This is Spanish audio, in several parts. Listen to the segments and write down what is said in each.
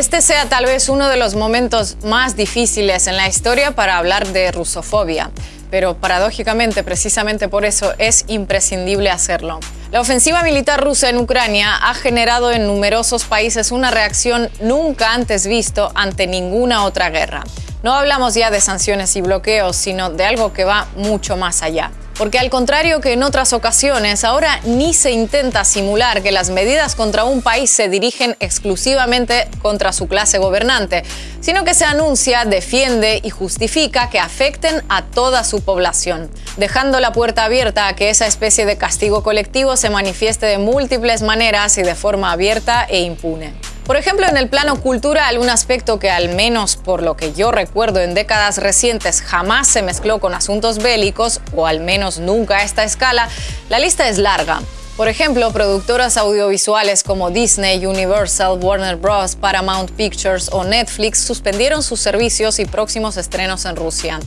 Este sea tal vez uno de los momentos más difíciles en la historia para hablar de rusofobia, pero paradójicamente, precisamente por eso, es imprescindible hacerlo. La ofensiva militar rusa en Ucrania ha generado en numerosos países una reacción nunca antes visto ante ninguna otra guerra. No hablamos ya de sanciones y bloqueos, sino de algo que va mucho más allá. Porque al contrario que en otras ocasiones, ahora ni se intenta simular que las medidas contra un país se dirigen exclusivamente contra su clase gobernante, sino que se anuncia, defiende y justifica que afecten a toda su población, dejando la puerta abierta a que esa especie de castigo colectivo se manifieste de múltiples maneras y de forma abierta e impune. Por ejemplo, en el plano cultural, un aspecto que al menos por lo que yo recuerdo en décadas recientes jamás se mezcló con asuntos bélicos, o al menos nunca a esta escala, la lista es larga. Por ejemplo, productoras audiovisuales como Disney, Universal, Warner Bros., Paramount Pictures o Netflix suspendieron sus servicios y próximos estrenos en Rusia.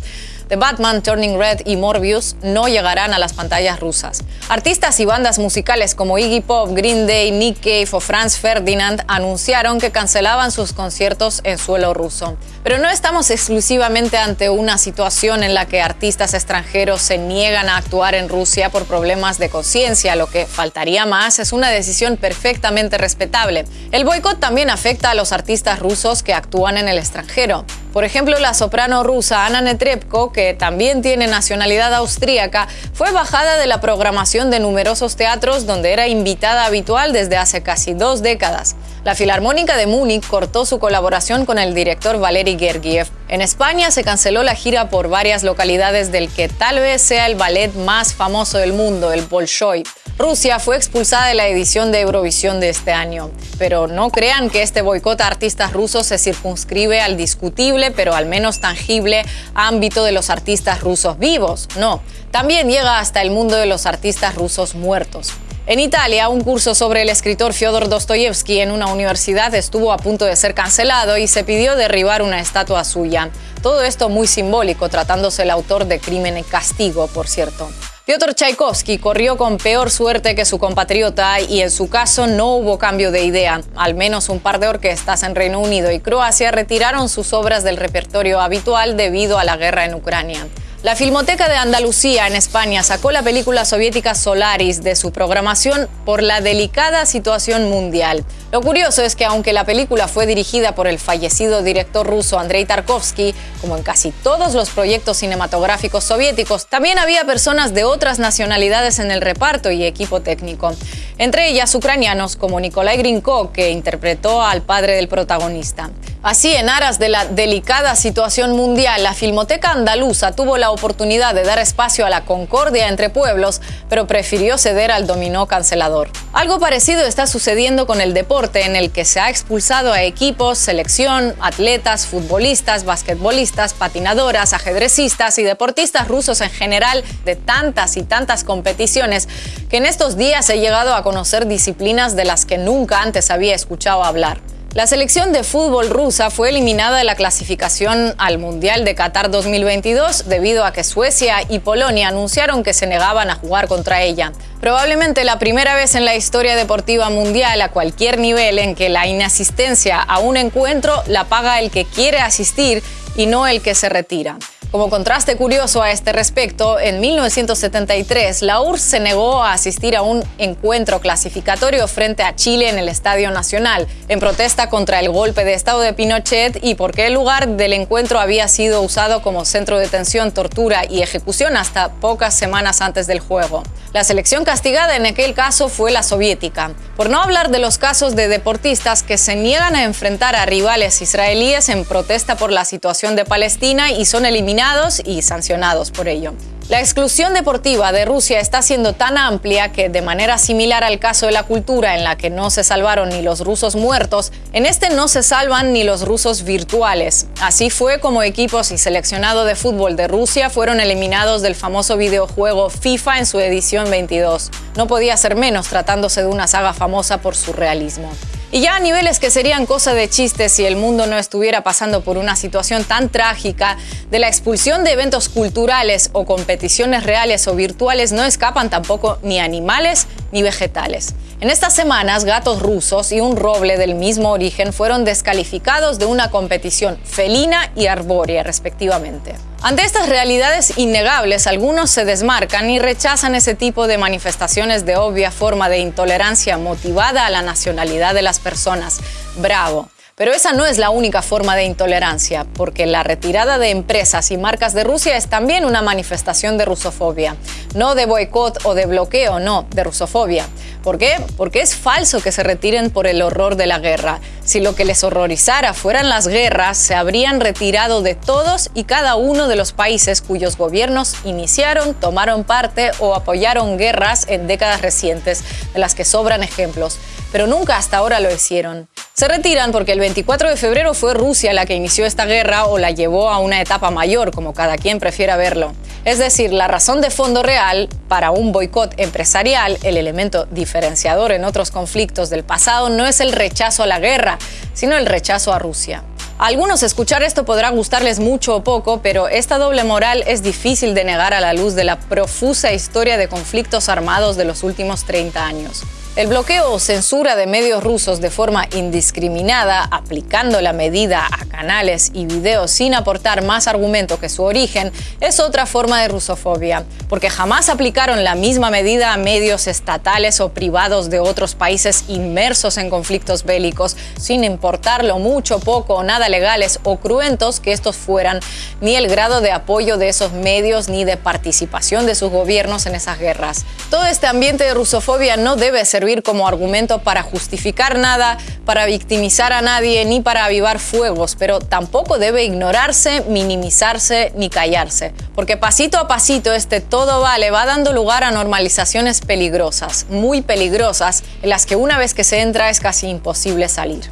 The Batman, Turning Red y Morbius no llegarán a las pantallas rusas. Artistas y bandas musicales como Iggy Pop, Green Day, Nick Cave o Franz Ferdinand anunciaron que cancelaban sus conciertos en suelo ruso. Pero no estamos exclusivamente ante una situación en la que artistas extranjeros se niegan a actuar en Rusia por problemas de conciencia. Lo que faltaría más es una decisión perfectamente respetable. El boicot también afecta a los artistas rusos que actúan en el extranjero. Por ejemplo, la soprano rusa Anna Netrebko, que también tiene nacionalidad austríaca, fue bajada de la programación de numerosos teatros donde era invitada habitual desde hace casi dos décadas. La Filarmónica de Múnich cortó su colaboración con el director Valery Gergiev. En España se canceló la gira por varias localidades del que tal vez sea el ballet más famoso del mundo, el Bolshoi. Rusia fue expulsada de la edición de Eurovisión de este año. Pero no crean que este boicot a artistas rusos se circunscribe al discutible, pero al menos tangible, ámbito de los artistas rusos vivos. No, también llega hasta el mundo de los artistas rusos muertos. En Italia, un curso sobre el escritor Fyodor Dostoyevsky en una universidad estuvo a punto de ser cancelado y se pidió derribar una estatua suya. Todo esto muy simbólico, tratándose el autor de Crimen y Castigo, por cierto. Piotr Tchaikovsky corrió con peor suerte que su compatriota y en su caso no hubo cambio de idea. Al menos un par de orquestas en Reino Unido y Croacia retiraron sus obras del repertorio habitual debido a la guerra en Ucrania. La Filmoteca de Andalucía en España sacó la película soviética Solaris de su programación por la delicada situación mundial. Lo curioso es que aunque la película fue dirigida por el fallecido director ruso Andrei Tarkovsky, como en casi todos los proyectos cinematográficos soviéticos, también había personas de otras nacionalidades en el reparto y equipo técnico. Entre ellas ucranianos como Nikolai Grinko, que interpretó al padre del protagonista. Así, en aras de la delicada situación mundial, la Filmoteca Andaluza tuvo la oportunidad de dar espacio a la concordia entre pueblos, pero prefirió ceder al dominó cancelador. Algo parecido está sucediendo con el deporte, en el que se ha expulsado a equipos, selección, atletas, futbolistas, basquetbolistas, patinadoras, ajedrecistas y deportistas rusos en general de tantas y tantas competiciones que en estos días he llegado a conocer disciplinas de las que nunca antes había escuchado hablar. La selección de fútbol rusa fue eliminada de la clasificación al Mundial de Qatar 2022 debido a que Suecia y Polonia anunciaron que se negaban a jugar contra ella. Probablemente la primera vez en la historia deportiva mundial a cualquier nivel en que la inasistencia a un encuentro la paga el que quiere asistir y no el que se retira. Como contraste curioso a este respecto, en 1973 la URSS se negó a asistir a un encuentro clasificatorio frente a Chile en el Estadio Nacional, en protesta contra el golpe de Estado de Pinochet y porque el lugar del encuentro había sido usado como centro de detención, tortura y ejecución hasta pocas semanas antes del juego. La selección castigada en aquel caso fue la soviética, por no hablar de los casos de deportistas que se niegan a enfrentar a rivales israelíes en protesta por la situación de Palestina y son eliminados y sancionados por ello. La exclusión deportiva de Rusia está siendo tan amplia que, de manera similar al caso de la cultura en la que no se salvaron ni los rusos muertos, en este no se salvan ni los rusos virtuales. Así fue como equipos y seleccionado de fútbol de Rusia fueron eliminados del famoso videojuego FIFA en su edición 22. No podía ser menos tratándose de una saga famosa por su realismo. Y ya a niveles que serían cosa de chistes si el mundo no estuviera pasando por una situación tan trágica, de la expulsión de eventos culturales o competiciones reales o virtuales no escapan tampoco ni animales ni vegetales. En estas semanas, gatos rusos y un roble del mismo origen fueron descalificados de una competición felina y arbórea, respectivamente. Ante estas realidades innegables, algunos se desmarcan y rechazan ese tipo de manifestaciones de obvia forma de intolerancia motivada a la nacionalidad de las personas. Bravo. Pero esa no es la única forma de intolerancia, porque la retirada de empresas y marcas de Rusia es también una manifestación de rusofobia. No de boicot o de bloqueo, no, de rusofobia. ¿Por qué? Porque es falso que se retiren por el horror de la guerra. Si lo que les horrorizara fueran las guerras, se habrían retirado de todos y cada uno de los países cuyos gobiernos iniciaron, tomaron parte o apoyaron guerras en décadas recientes, de las que sobran ejemplos. Pero nunca hasta ahora lo hicieron. Se retiran porque el 24 de febrero fue Rusia la que inició esta guerra o la llevó a una etapa mayor, como cada quien prefiera verlo. Es decir, la razón de fondo real para un boicot empresarial, el elemento diferenciador en otros conflictos del pasado, no es el rechazo a la guerra, sino el rechazo a Rusia. A algunos escuchar esto podrá gustarles mucho o poco, pero esta doble moral es difícil de negar a la luz de la profusa historia de conflictos armados de los últimos 30 años. El bloqueo o censura de medios rusos de forma indiscriminada, aplicando la medida a canales y videos sin aportar más argumento que su origen, es otra forma de rusofobia, porque jamás aplicaron la misma medida a medios estatales o privados de otros países inmersos en conflictos bélicos, sin importar lo mucho, poco o nada legales o cruentos que estos fueran, ni el grado de apoyo de esos medios ni de participación de sus gobiernos en esas guerras. Todo este ambiente de rusofobia no debe ser servir como argumento para justificar nada, para victimizar a nadie ni para avivar fuegos, pero tampoco debe ignorarse, minimizarse ni callarse, porque pasito a pasito este todo vale va dando lugar a normalizaciones peligrosas, muy peligrosas, en las que una vez que se entra es casi imposible salir.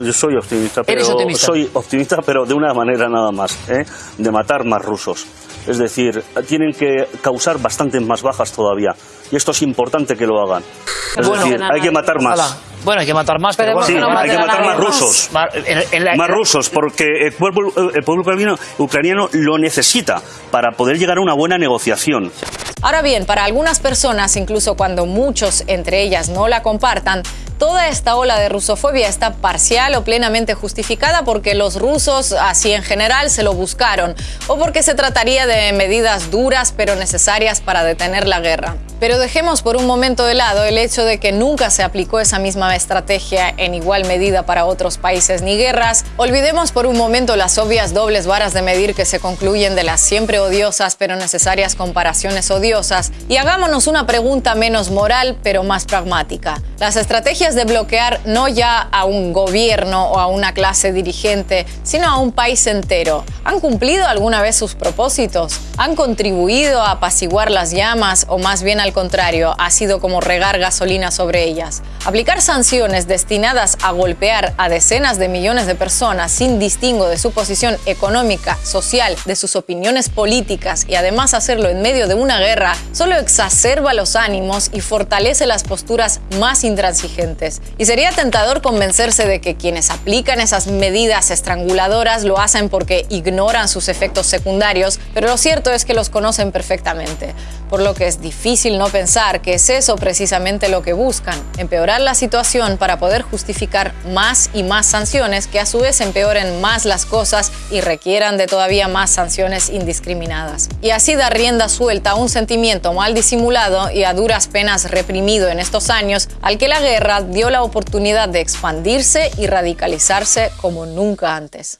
Yo soy optimista, pero soy optimista, pero de una manera nada más, ¿eh? de matar más rusos. Es decir, tienen que causar bastantes más bajas todavía. Y esto es importante que lo hagan. Es decir, hay que matar más. Bueno, hay que matar más, pero, sí, hay que matar más rusos. Más rusos, porque el pueblo, el pueblo ucraniano lo necesita para poder llegar a una buena negociación. Ahora bien, para algunas personas, incluso cuando muchos entre ellas no la compartan, toda esta ola de rusofobia está parcial o plenamente justificada porque los rusos, así en general, se lo buscaron, o porque se trataría de medidas duras pero necesarias para detener la guerra. Pero dejemos por un momento de lado el hecho de que nunca se aplicó esa misma estrategia en igual medida para otros países ni guerras. Olvidemos por un momento las obvias dobles varas de medir que se concluyen de las siempre odiosas pero necesarias comparaciones odiosas y hagámonos una pregunta menos moral pero más pragmática. Las estrategias de bloquear no ya a un gobierno o a una clase dirigente, sino a un país entero, ¿han cumplido alguna vez sus propósitos? ¿Han contribuido a apaciguar las llamas o más bien al al contrario, ha sido como regar gasolina sobre ellas. Aplicar sanciones destinadas a golpear a decenas de millones de personas sin distingo de su posición económica, social, de sus opiniones políticas y además hacerlo en medio de una guerra solo exacerba los ánimos y fortalece las posturas más intransigentes. Y sería tentador convencerse de que quienes aplican esas medidas estranguladoras lo hacen porque ignoran sus efectos secundarios, pero lo cierto es que los conocen perfectamente, por lo que es difícil no pensar que es eso precisamente lo que buscan, empeorar la situación para poder justificar más y más sanciones que a su vez empeoren más las cosas y requieran de todavía más sanciones indiscriminadas. Y así dar rienda suelta a un sentimiento mal disimulado y a duras penas reprimido en estos años al que la guerra dio la oportunidad de expandirse y radicalizarse como nunca antes.